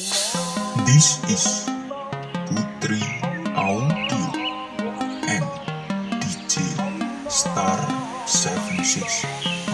This is Putri Audio and DJ Star 76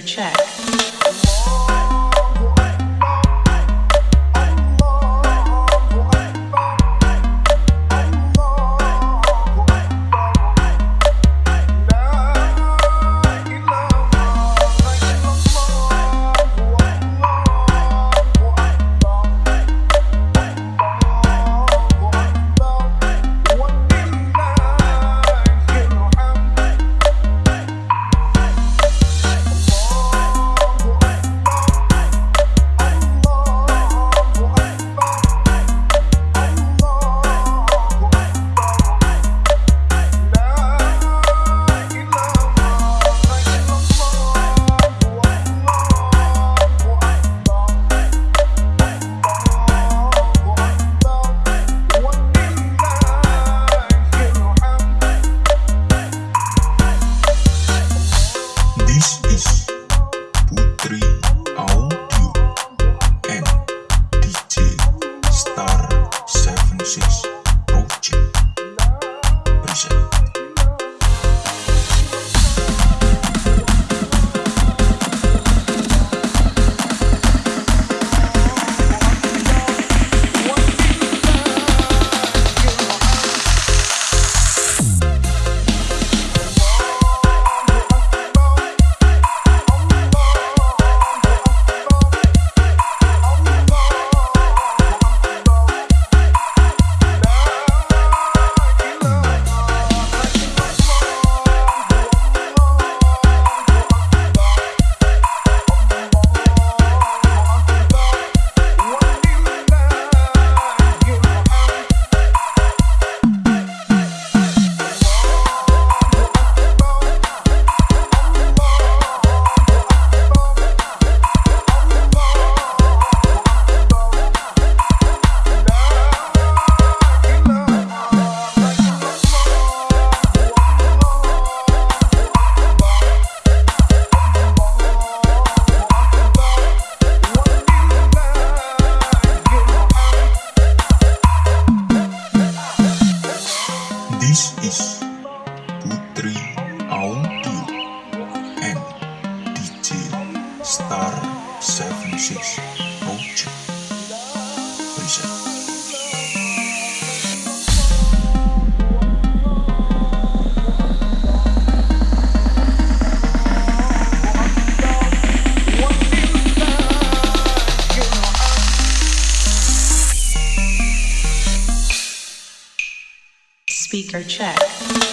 Check. 76 This is Putri Audio and DJ Star 76 Project Present. Speaker check.